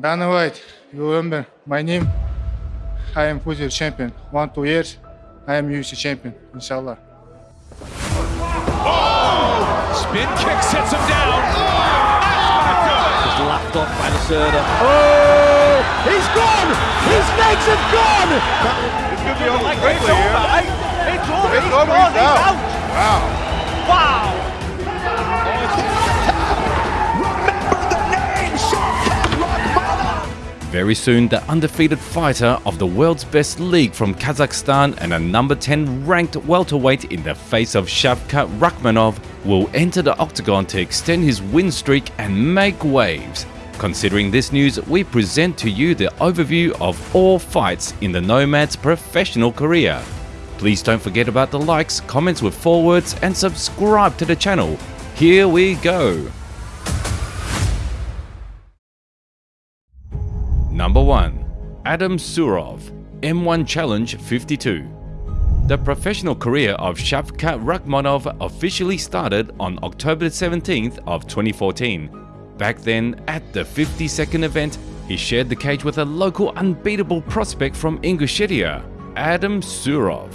Dana White, you remember my name? I am Future champion. One, two years, I am UFC champion, inshallah. Oh! Spin kick sets him down. Oh! Just laughed off by the Serda. Oh, he's gone! His legs have gone! This could be over Like, quickly it's over, here. It's over, It's he's over, gone, he's he's out. out. Wow. Wow. Very soon, the undefeated fighter of the world's best league from Kazakhstan and a number 10 ranked welterweight in the face of Shavkat Rakhmonov will enter the octagon to extend his win streak and make waves. Considering this news, we present to you the overview of all fights in the Nomad's professional career. Please don't forget about the likes, comments with forwards and subscribe to the channel. Here we go! Number 1. Adam Surov, M1 Challenge 52 The professional career of Shavkat Rakhmonov officially started on October 17th of 2014. Back then, at the 52nd event, he shared the cage with a local unbeatable prospect from Ingushetia, Adam Surov.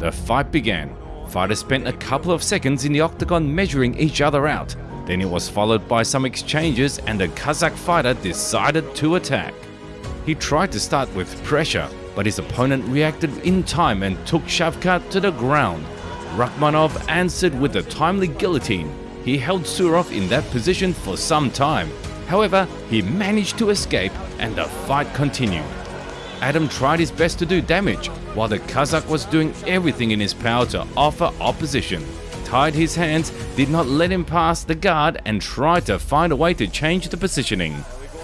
The fight began. Fighters spent a couple of seconds in the octagon measuring each other out. Then it was followed by some exchanges and the Kazakh fighter decided to attack. He tried to start with pressure, but his opponent reacted in time and took Shavkat to the ground. Rakhmonov answered with a timely guillotine. He held Surov in that position for some time. However, he managed to escape and the fight continued. Adam tried his best to do damage, while the Kazakh was doing everything in his power to offer opposition. Tied his hands, did not let him pass the guard and tried to find a way to change the positioning.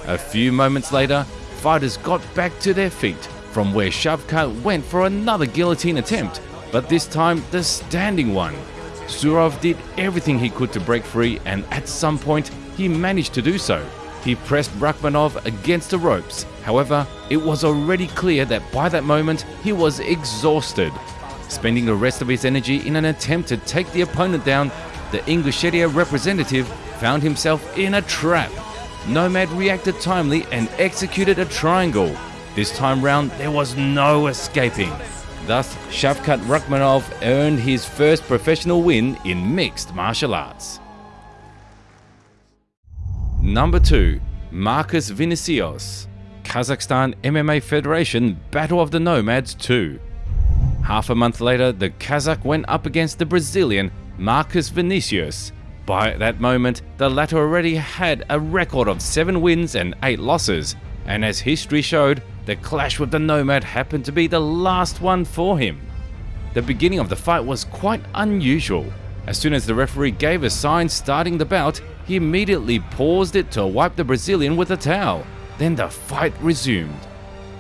A few moments later, fighters got back to their feet, from where Shavkat went for another guillotine attempt, but this time the standing one. Surov did everything he could to break free and at some point he managed to do so. He pressed Rakhmonov against the ropes. However, it was already clear that by that moment he was exhausted. Spending the rest of his energy in an attempt to take the opponent down, the Ingushetia representative found himself in a trap. Nomad reacted timely and executed a triangle. This time round, there was no escaping. Thus, Shavkat Rakhmonov earned his first professional win in mixed martial arts. Number 2. Marcus Vinicius Kazakhstan MMA Federation Battle of the Nomads 2 Half a month later, the Kazakh went up against the Brazilian Marcus Vinicius. By that moment, the latter already had a record of 7 wins and 8 losses, and as history showed, the clash with the Nomad happened to be the last one for him. The beginning of the fight was quite unusual. As soon as the referee gave a sign starting the bout, he immediately paused it to wipe the Brazilian with a towel. Then the fight resumed.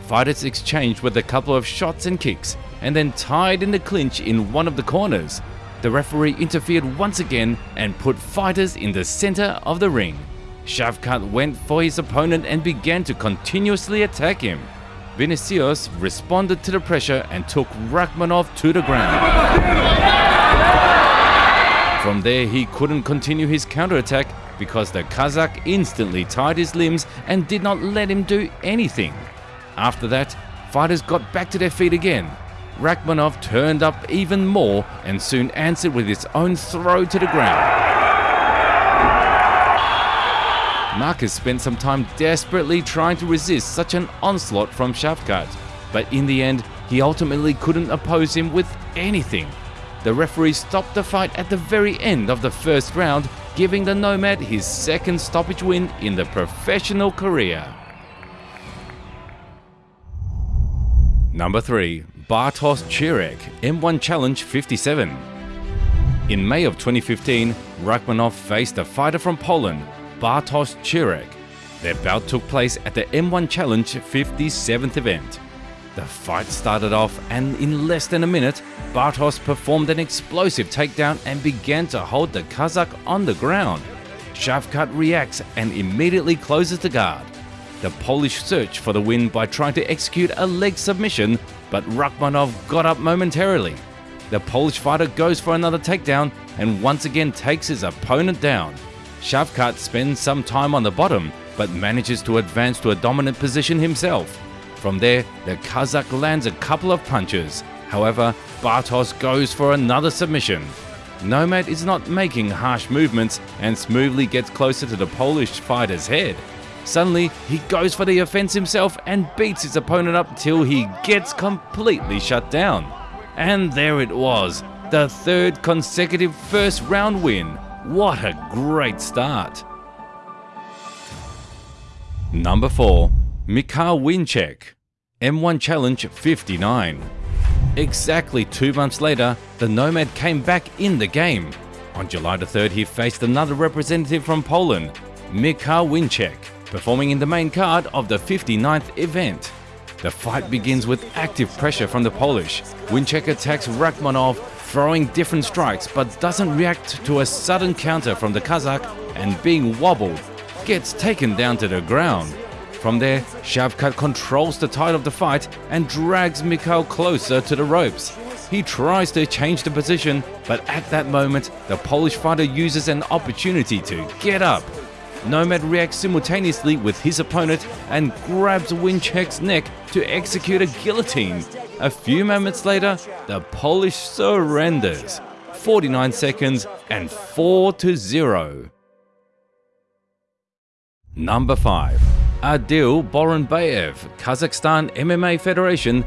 Fighters exchanged with a couple of shots and kicks, and then tied in the clinch in one of the corners. The referee interfered once again and put fighters in the center of the ring. Shavkat went for his opponent and began to continuously attack him. Vinicius responded to the pressure and took Rakhmonov to the ground. From there, he couldn't continue his counterattack because the Kazakh instantly tied his limbs and did not let him do anything. After that, fighters got back to their feet again. Rakhmonov turned up even more and soon answered with his own throw to the ground. Marcus spent some time desperately trying to resist such an onslaught from Shavkat, but in the end, he ultimately couldn't oppose him with anything. The referee stopped the fight at the very end of the first round, giving the Nomad his second stoppage win in the professional career. Number 3. Bartosz Chirek, M1 Challenge 57 In May of 2015, Rakhmonov faced a fighter from Poland, Bartosz Chirek. Their bout took place at the M1 Challenge 57th event. The fight started off and in less than a minute, Bartosz performed an explosive takedown and began to hold the Kazakh on the ground. Shavkat reacts and immediately closes the guard. The Polish searched for the win by trying to execute a leg submission, but Rakhmonov got up momentarily. The Polish fighter goes for another takedown and once again takes his opponent down. Shavkat spends some time on the bottom, but manages to advance to a dominant position himself. From there, the Kazakh lands a couple of punches. However, Bartos goes for another submission. Nomad is not making harsh movements and smoothly gets closer to the Polish fighter's head. Suddenly, he goes for the offense himself and beats his opponent up till he gets completely shut down. And there it was, the third consecutive first round win. What a great start! Number 4. Mikhail Winchek, M1 Challenge 59. Exactly two months later, the Nomad came back in the game. On July the 3rd, he faced another representative from Poland, Mikhail Winchek, performing in the main card of the 59th event. The fight begins with active pressure from the Polish. Winchek attacks Rakhmonov, throwing different strikes, but doesn't react to a sudden counter from the Kazakh and being wobbled, gets taken down to the ground. From there, Shavkat controls the tide of the fight and drags Mikhail closer to the ropes. He tries to change the position, but at that moment, the Polish fighter uses an opportunity to get up. Nomad reacts simultaneously with his opponent and grabs Winchek's neck to execute a guillotine. A few moments later, the Polish surrenders. 49 seconds and 4 to 0. Number 5. Adil Boronbayev, Kazakhstan MMA Federation.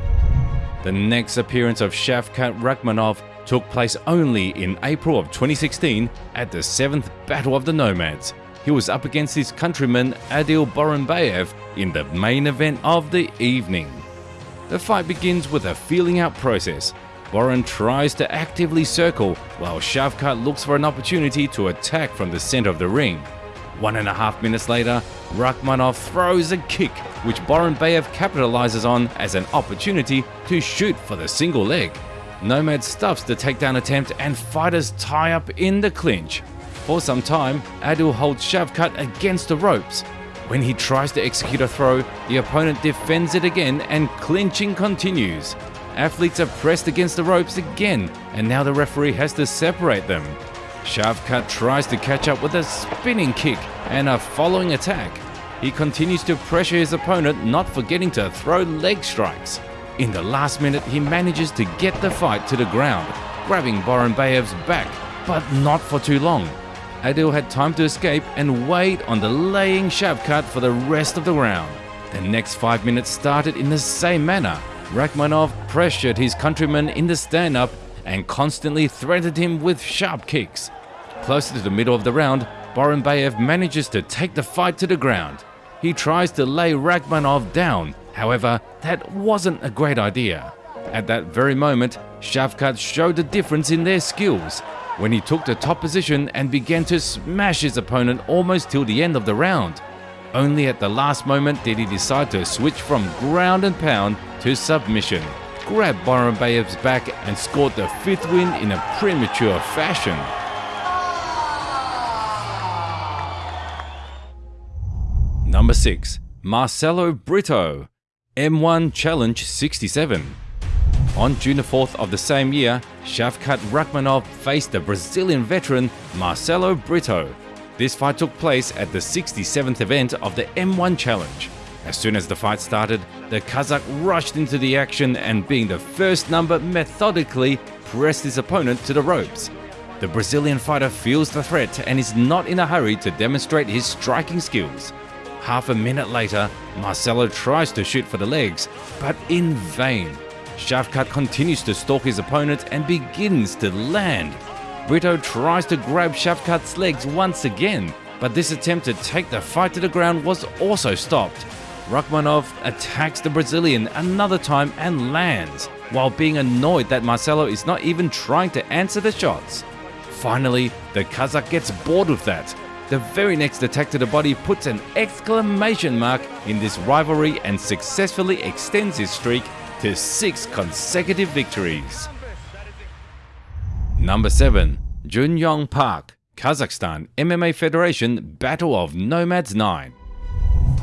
The next appearance of Shavkat Rakhmonov took place only in April of 2016 at the 7th Battle of the Nomads. He was up against his countryman Adil Boronbayev in the main event of the evening. The fight begins with a feeling out process. Boron tries to actively circle while Shavkat looks for an opportunity to attack from the center of the ring. One and a half minutes later, Rakhmonov throws a kick, which Boronbayev capitalizes on as an opportunity to shoot for the single leg. Nomad stuffs the takedown attempt and fighters tie up in the clinch. For some time, Adil holds Shavkat against the ropes. When he tries to execute a throw, the opponent defends it again and clinching continues. Athletes are pressed against the ropes again, and now the referee has to separate them. Shavkat tries to catch up with a spinning kick and a following attack. He continues to pressure his opponent, not forgetting to throw leg strikes. In the last minute, he manages to get the fight to the ground, grabbing Boronbayev's back, but not for too long. Adil had time to escape and wait on the laying Shavkat for the rest of the round. The next five minutes started in the same manner. Rakhmonov pressured his countryman in the stand-up and constantly threatened him with sharp kicks. Closer to the middle of the round, Boronbayev manages to take the fight to the ground. He tries to lay Rakhmonov down, however, that wasn't a great idea. At that very moment, Shavkat showed the difference in their skills when he took the top position and began to smash his opponent almost till the end of the round. Only at the last moment did he decide to switch from ground and pound to submission, grab Boronbayev's back and scored the fifth win in a premature fashion. Number 6. Marcelo Brito, M1 Challenge 67. On June 4th of the same year, Shavkat Rakhmonov faced the Brazilian veteran Marcelo Brito. This fight took place at the 67th event of the M1 Challenge. As soon as the fight started, the Kazakh rushed into the action and being the first number methodically pressed his opponent to the ropes. The Brazilian fighter feels the threat and is not in a hurry to demonstrate his striking skills. Half a minute later, Marcelo tries to shoot for the legs, but in vain. Shavkat continues to stalk his opponent and begins to land. Brito tries to grab Shavkat's legs once again, but this attempt to take the fight to the ground was also stopped. Rakhmonov attacks the Brazilian another time and lands, while being annoyed that Marcelo is not even trying to answer the shots. Finally, the Kazakh gets bored with that. The very next attack to the body puts an exclamation mark in this rivalry and successfully extends his streak to six consecutive victories. Number 7. Junyong Park, Kazakhstan MMA Federation Battle of Nomads 9.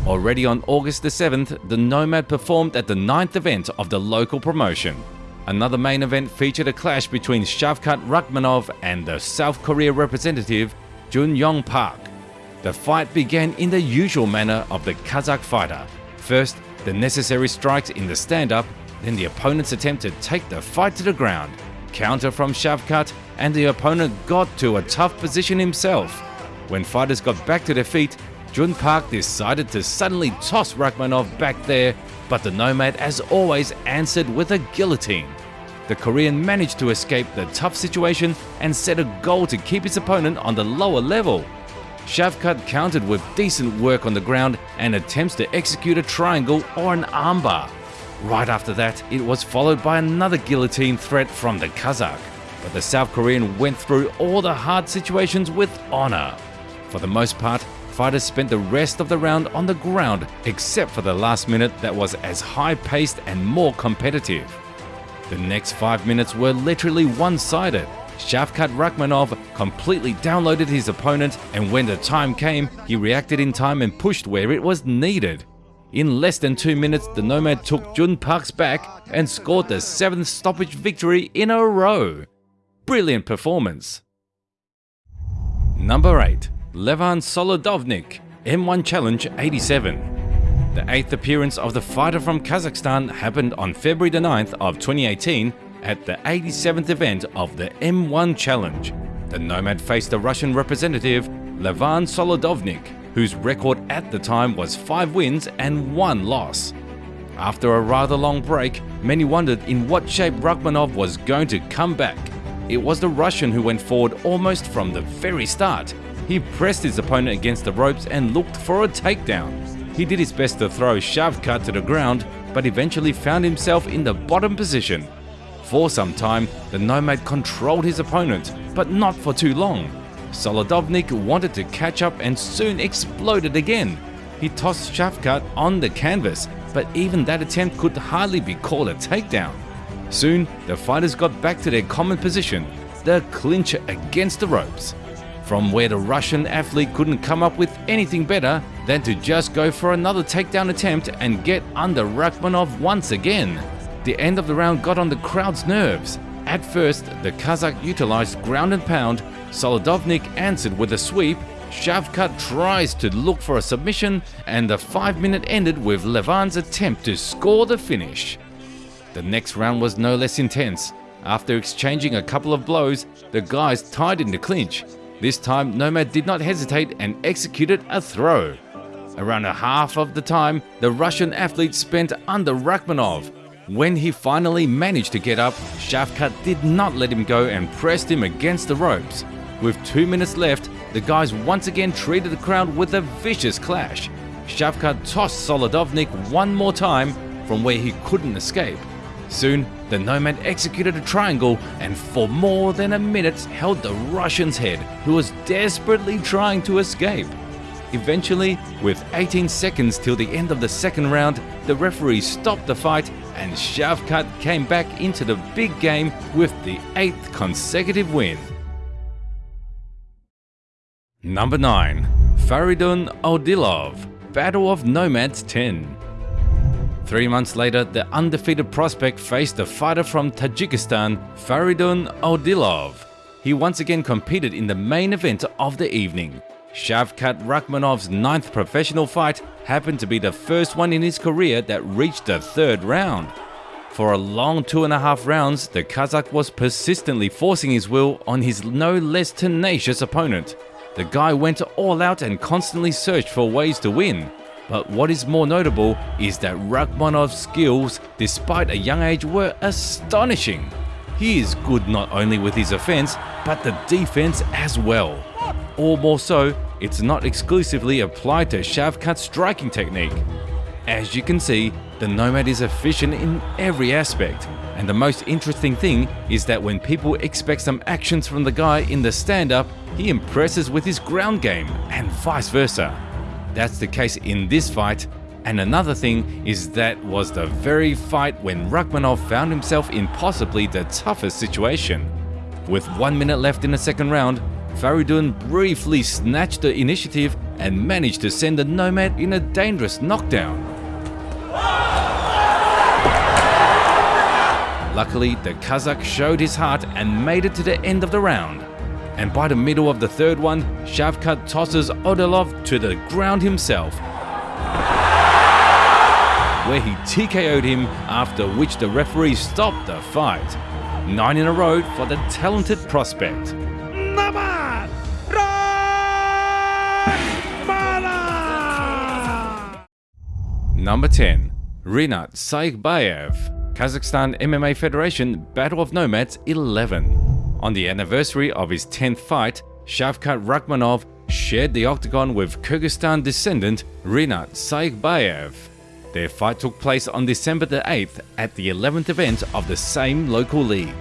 Already on August the 7th, the Nomad performed at the ninth event of the local promotion. Another main event featured a clash between Shavkat Rakhmonov and the South Korea representative Jun Yong Park. The fight began in the usual manner of the Kazakh fighter. First, the necessary strikes in the stand-up, then the opponent's attempt to take the fight to the ground, counter from Shavkat, and the opponent got to a tough position himself. When fighters got back to their feet, Jun Park decided to suddenly toss Rakhmonov back there, but the Nomad as always answered with a guillotine. The Korean managed to escape the tough situation and set a goal to keep his opponent on the lower level. Shavkat countered with decent work on the ground and attempts to execute a triangle or an armbar. Right after that, it was followed by another guillotine threat from the Kazakh, but the South Korean went through all the hard situations with honor. For the most part, fighters spent the rest of the round on the ground, except for the last minute that was as high paced and more competitive. The next five minutes were literally one sided. Shavkat Rakhmonov completely downloaded his opponent, and when the time came, he reacted in time and pushed where it was needed. In less than two minutes, the Nomad took Jun Park's back and scored the seventh stoppage victory in a row. Brilliant performance. Number 8. Levan Solodovnik, M1 Challenge 87. The eighth appearance of the fighter from Kazakhstan happened on February the 9th of 2018 at the 87th event of the M1 Challenge. The Nomad faced the Russian representative Levan Solodovnik, whose record at the time was 5 wins and 1 loss. After a rather long break, many wondered in what shape Rakhmonov was going to come back. It was the Russian who went forward almost from the very start. He pressed his opponent against the ropes and looked for a takedown. He did his best to throw Shavkat to the ground, but eventually found himself in the bottom position. For some time, the Nomad controlled his opponent, but not for too long. Solodovnik wanted to catch up and soon exploded again. He tossed Shavkat on the canvas, but even that attempt could hardly be called a takedown. Soon, the fighters got back to their common position, the clincher against the ropes. From where the Russian athlete couldn't come up with anything better than to just go for another takedown attempt and get under Rakhmonov once again. The end of the round got on the crowd's nerves. At first, the Kazakh utilized ground and pound, Solodovnik answered with a sweep, Shavkat tries to look for a submission, and the 5 minute ended with Levan's attempt to score the finish. The next round was no less intense. After exchanging a couple of blows, the guys tied in the clinch. This time, Nomad did not hesitate and executed a throw. Around a half of the time, the Russian athlete spent under Rakhmonov. When he finally managed to get up, Shavkat did not let him go and pressed him against the ropes. With two minutes left, the guys once again treated the crowd with a vicious clash. Shavkat tossed Solodovnik one more time from where he couldn't escape. Soon, the Nomad executed a triangle and for more than a minute held the Russian's head, who was desperately trying to escape. Eventually, with 18 seconds till the end of the second round, the referee stopped the fight and Shavkat came back into the big game with the eighth consecutive win. Number 9. Faridun Odilov, Battle of Nomads 10. Three months later, the undefeated prospect faced a fighter from Tajikistan, Faridun Odilov. He once again competed in the main event of the evening. Shavkat Rakhmonov's ninth professional fight happened to be the first one in his career that reached the third round. For a long two and a half rounds, the Kazakh was persistently forcing his will on his no less tenacious opponent. The guy went all out and constantly searched for ways to win. But what is more notable is that Rakhmonov's skills, despite a young age, were astonishing. He is good not only with his offense, but the defense as well. Or more so, it's not exclusively applied to Shavkat's striking technique. As you can see, the Nomad is efficient in every aspect, and the most interesting thing is that when people expect some actions from the guy in the stand-up, he impresses with his ground game, and vice versa. That's the case in this fight, and another thing is that was the very fight when Rakhmonov found himself in possibly the toughest situation. With one minute left in the second round, Faridun briefly snatched the initiative and managed to send the Nomad in a dangerous knockdown. Luckily, the Kazakh showed his heart and made it to the end of the round. and by the middle of the third one, Shavkat tosses Odilov to the ground himself, where he TKO'd him, after which the referee stopped the fight. Nine in a row for the talented prospect. Number 10. Rinat Saikbayev, Kazakhstan MMA Federation Battle of Nomads 11. On the anniversary of his 10th fight, Shavkat Rakhmonov shared the octagon with Kyrgyzstan descendant Rinat Saikbayev. Their fight took place on December the 8th at the 11th event of the same local league.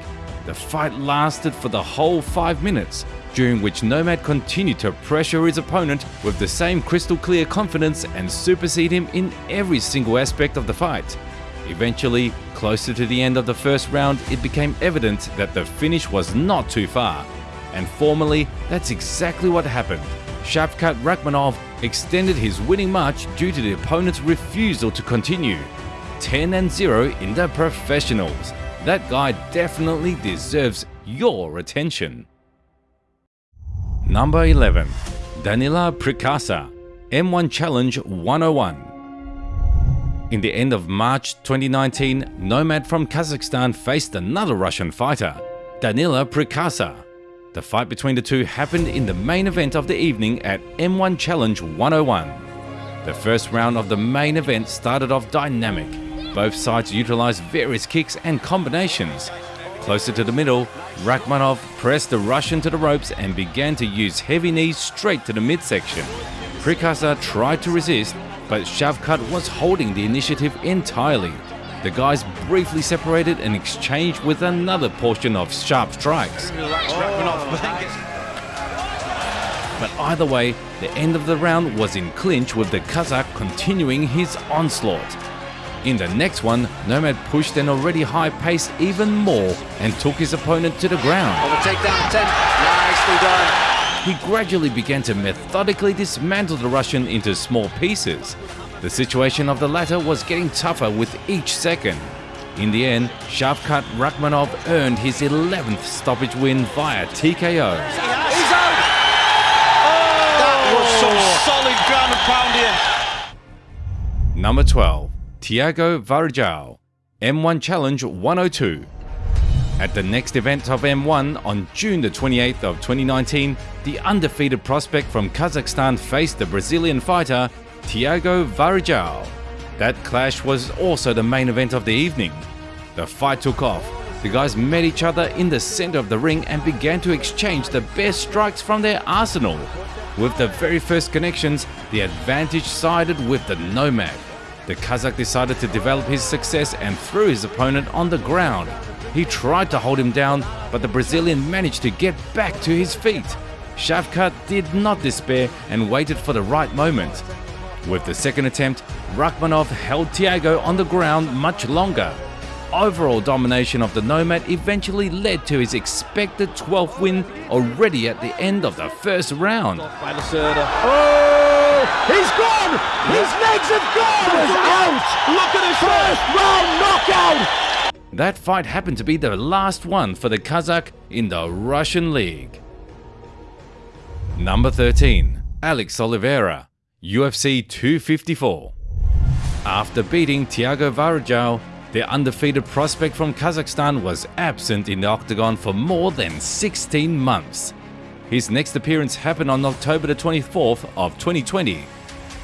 The fight lasted for the whole 5 minutes, during which Nomad continued to pressure his opponent with the same crystal clear confidence and supersede him in every single aspect of the fight. Eventually, closer to the end of the first round, it became evident that the finish was not too far. And formally, that's exactly what happened. Shavkat Rakhmonov extended his winning march due to the opponent's refusal to continue. 10 and 0 in the professionals. That guy definitely deserves your attention. Number 11. Danila Prikasa, M1 Challenge 101. In the end of March 2019, Nomad from Kazakhstan faced another Russian fighter, Danila Prikasa. The fight between the two happened in the main event of the evening at M1 Challenge 101. The first round of the main event started off dynamic. Both sides utilized various kicks and combinations. Closer to the middle, Rakhmonov pressed the Russian to the ropes and began to use heavy knees straight to the midsection. Prikasa tried to resist, but Shavkat was holding the initiative entirely. The guys briefly separated and exchanged with another portion of sharp strikes. But either way, the end of the round was in clinch with the Kazakh continuing his onslaught. In the next one, Nomad pushed an already high pace even more and took his opponent to the ground. On the takedown 10. Nicely done. He gradually began to methodically dismantle the Russian into small pieces. The situation of the latter was getting tougher with each second. In the end, Shavkat Rakhmonov earned his 11th stoppage win via TKO. He's out. That was some oh. solid ground and pound here. Number 12. Tiago Varjao, M1 Challenge 102. At the next event of M1 on June the 28th of 2019, the undefeated prospect from Kazakhstan faced the Brazilian fighter Tiago Varjao. That clash was also the main event of the evening. The fight took off. The guys met each other in the center of the ring and began to exchange the best strikes from their arsenal. With the very first connections, the advantage sided with the Nomad. The Kazakh decided to develop his success and threw his opponent on the ground. He tried to hold him down, but the Brazilian managed to get back to his feet. Shavkat did not despair and waited for the right moment. With the second attempt, Rakhmonov held Thiago on the ground much longer. Overall domination of the Nomad eventually led to his expected 12th win already at the end of the first round. By Lacerda. He's gone! His legs have gone! He's out! Look at his first round knockout! That fight happened to be the last one for the Kazakh in the Russian League. Number 13. Alex Oliveira, UFC 254. After beating Tiago Varjao, the undefeated prospect from Kazakhstan was absent in the octagon for more than 16 months. His next appearance happened on October the 24th of 2020.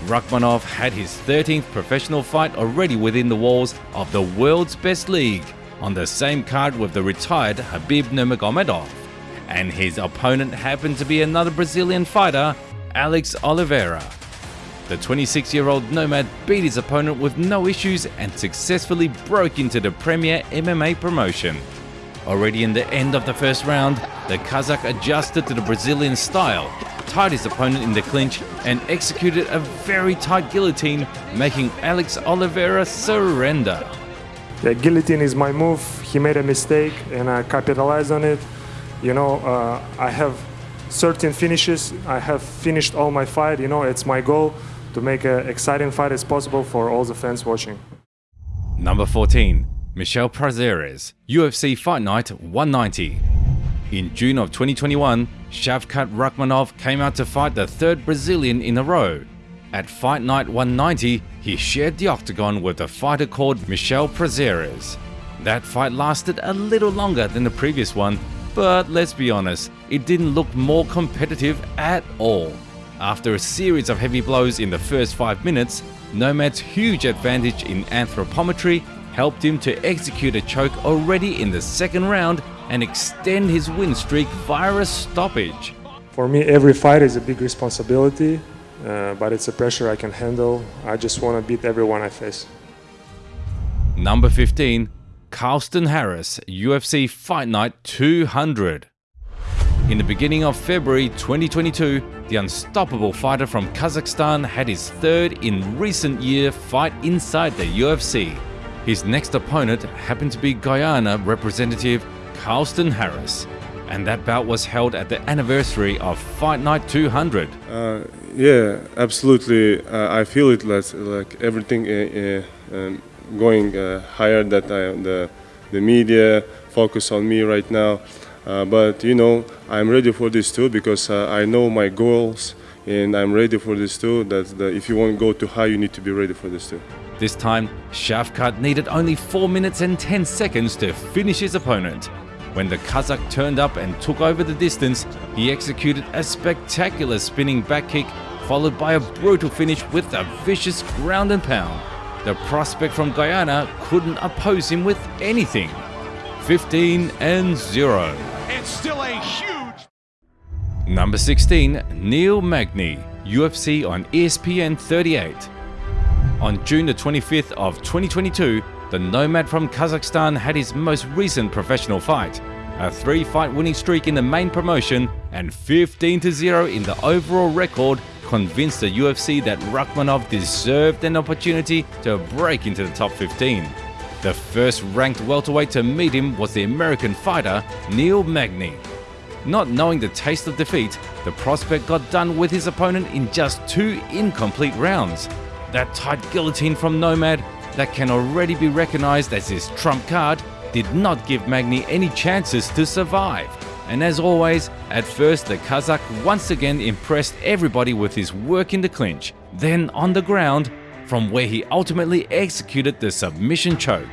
Rakhmonov had his 13th professional fight already within the walls of the world's best league on the same card with the retired Khabib Nurmagomedov. And his opponent happened to be another Brazilian fighter, Alex Oliveira. The 26-year-old Nomad beat his opponent with no issues and successfully broke into the premier MMA promotion. Already in the end of the first round, the Kazakh adjusted to the Brazilian style, tied his opponent in the clinch and executed a very tight guillotine, making Alex Oliveira surrender. The guillotine is my move. He made a mistake and I capitalized on it. You know, uh, I have certain finishes. I have finished all my fight. You know, it's my goal to make an exciting fight as possible for all the fans watching. Number 14. Michel Prazeres, UFC Fight Night 190. In June of 2021, Shavkat Rakhmonov came out to fight the third Brazilian in a row. At Fight Night 190, he shared the octagon with a fighter called Michel Prazeres. That fight lasted a little longer than the previous one, but let's be honest, it didn't look more competitive at all. After a series of heavy blows in the first 5 minutes, Nomad's huge advantage in anthropometry helped him to execute a choke already in the second round and extend his win streak via a stoppage. For me, every fight is a big responsibility, uh, but it's a pressure I can handle. I just want to beat everyone I face. Number 15, Carlston Harris, UFC Fight Night 200. In the beginning of February 2022, the unstoppable fighter from Kazakhstan had his third in recent year fight inside the UFC. His next opponent happened to be Guyana representative Carlston Harris, and that bout was held at the anniversary of Fight Night 200. Uh, yeah, absolutely. Uh, I feel it like, like everything uh, uh, um, going uh, higher that I, the the media focus on me right now. Uh, but you know, I'm ready for this too because I know my goals and I'm ready for this too. That if you want to go too high, you need to be ready for this too. This time, Shavkat needed only 4 minutes and 10 seconds to finish his opponent. When the Kazakh turned up and took over the distance, he executed a spectacular spinning back kick followed by a brutal finish with a vicious ground and pound. The prospect from Guyana couldn't oppose him with anything. 15 and 0. And still a huge Number 16, Neil Magny, UFC on ESPN 38. On June the 25th of 2022, the Nomad from Kazakhstan had his most recent professional fight. A three fight winning streak in the main promotion and 15-0 in the overall record convinced the UFC that Rakhmonov deserved an opportunity to break into the top 15. The first ranked welterweight to meet him was the American fighter Neil Magny. Not knowing the taste of defeat, the prospect got done with his opponent in just two incomplete rounds. That tight guillotine from Nomad, that can already be recognized as his trump card, did not give Magny any chances to survive. And as always, at first the Kazakh once again impressed everybody with his work in the clinch, then on the ground, from where he ultimately executed the submission choke.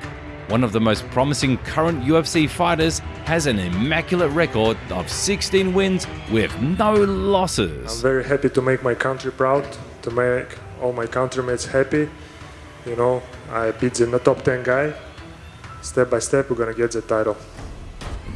One of the most promising current UFC fighters has an immaculate record of 16 wins with no losses. I'm very happy to make my country proud, to make all my countrymates happy. You know, I beat the top 10 guy. Step by step, we're gonna get the title.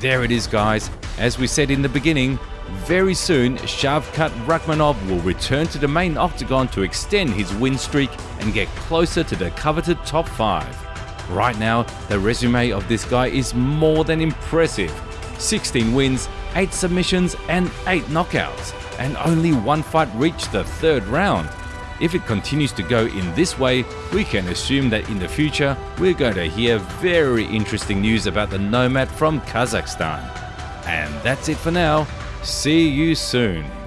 There it is guys, as we said in the beginning, very soon Shavkat Rakhmonov will return to the main octagon to extend his win streak and get closer to the coveted top 5. Right now, the resume of this guy is more than impressive. 16 wins, 8 submissions and 8 knockouts, and only one fight reached the third round. If it continues to go in this way, we can assume that in the future we're going to hear very interesting news about the Nomad from Kazakhstan. And that's it for now. See you soon.